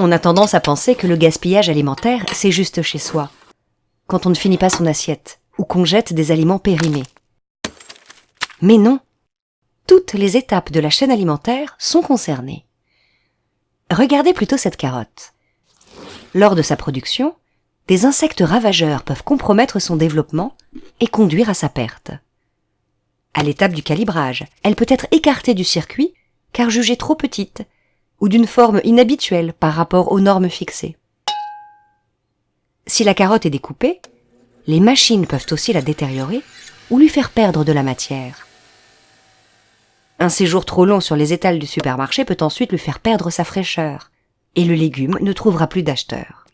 On a tendance à penser que le gaspillage alimentaire, c'est juste chez soi, quand on ne finit pas son assiette, ou qu'on jette des aliments périmés. Mais non, toutes les étapes de la chaîne alimentaire sont concernées. Regardez plutôt cette carotte. Lors de sa production, des insectes ravageurs peuvent compromettre son développement et conduire à sa perte. À l'étape du calibrage, elle peut être écartée du circuit car jugée trop petite ou d'une forme inhabituelle par rapport aux normes fixées. Si la carotte est découpée, les machines peuvent aussi la détériorer ou lui faire perdre de la matière. Un séjour trop long sur les étals du supermarché peut ensuite lui faire perdre sa fraîcheur, et le légume ne trouvera plus d'acheteur.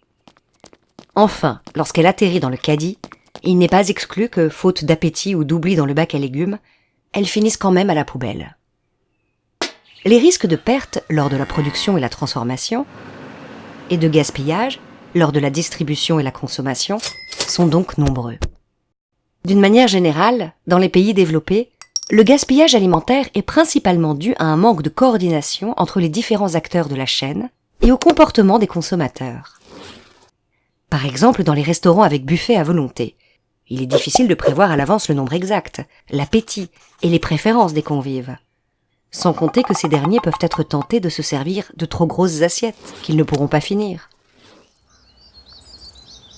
Enfin, lorsqu'elle atterrit dans le caddie, il n'est pas exclu que, faute d'appétit ou d'oubli dans le bac à légumes, elle finisse quand même à la poubelle. Les risques de perte lors de la production et la transformation, et de gaspillage lors de la distribution et la consommation, sont donc nombreux. D'une manière générale, dans les pays développés, le gaspillage alimentaire est principalement dû à un manque de coordination entre les différents acteurs de la chaîne et au comportement des consommateurs. Par exemple, dans les restaurants avec buffet à volonté, il est difficile de prévoir à l'avance le nombre exact, l'appétit et les préférences des convives sans compter que ces derniers peuvent être tentés de se servir de trop grosses assiettes qu'ils ne pourront pas finir.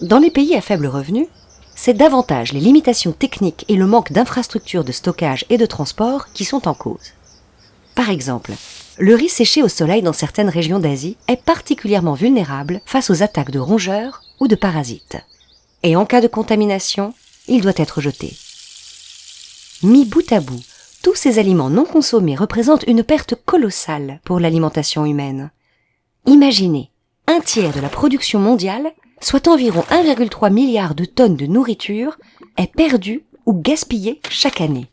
Dans les pays à faible revenu, c'est davantage les limitations techniques et le manque d'infrastructures de stockage et de transport qui sont en cause. Par exemple, le riz séché au soleil dans certaines régions d'Asie est particulièrement vulnérable face aux attaques de rongeurs ou de parasites. Et en cas de contamination, il doit être jeté. Mis bout à bout, tous ces aliments non consommés représentent une perte colossale pour l'alimentation humaine. Imaginez, un tiers de la production mondiale, soit environ 1,3 milliard de tonnes de nourriture, est perdu ou gaspillé chaque année.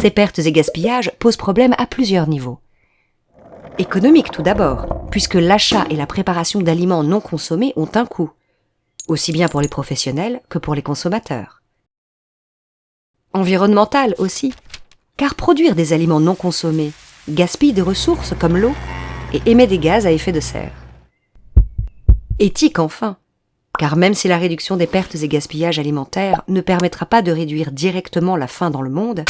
Ces pertes et gaspillages posent problème à plusieurs niveaux. Économique tout d'abord, puisque l'achat et la préparation d'aliments non consommés ont un coût, aussi bien pour les professionnels que pour les consommateurs environnementale aussi, car produire des aliments non consommés gaspille des ressources comme l'eau et émet des gaz à effet de serre. Éthique enfin, car même si la réduction des pertes et gaspillages alimentaires ne permettra pas de réduire directement la faim dans le monde,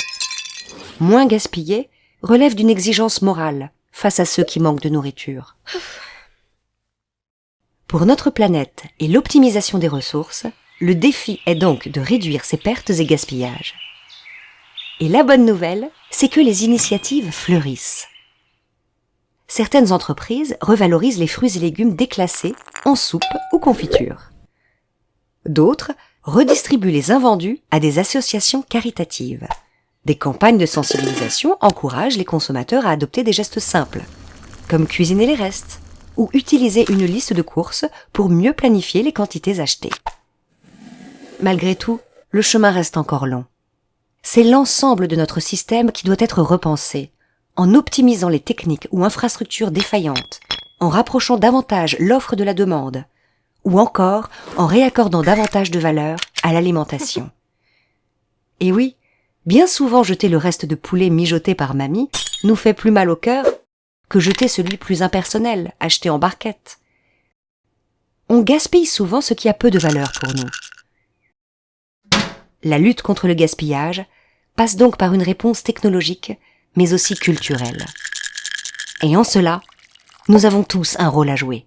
moins gaspiller relève d'une exigence morale face à ceux qui manquent de nourriture. Pour notre planète et l'optimisation des ressources, le défi est donc de réduire ces pertes et gaspillages. Et la bonne nouvelle, c'est que les initiatives fleurissent. Certaines entreprises revalorisent les fruits et légumes déclassés en soupe ou confiture. D'autres redistribuent les invendus à des associations caritatives. Des campagnes de sensibilisation encouragent les consommateurs à adopter des gestes simples, comme cuisiner les restes ou utiliser une liste de courses pour mieux planifier les quantités achetées. Malgré tout, le chemin reste encore long. C'est l'ensemble de notre système qui doit être repensé, en optimisant les techniques ou infrastructures défaillantes, en rapprochant davantage l'offre de la demande, ou encore en réaccordant davantage de valeur à l'alimentation. Et oui, bien souvent jeter le reste de poulet mijoté par mamie nous fait plus mal au cœur que jeter celui plus impersonnel, acheté en barquette. On gaspille souvent ce qui a peu de valeur pour nous. La lutte contre le gaspillage passe donc par une réponse technologique, mais aussi culturelle. Et en cela, nous avons tous un rôle à jouer.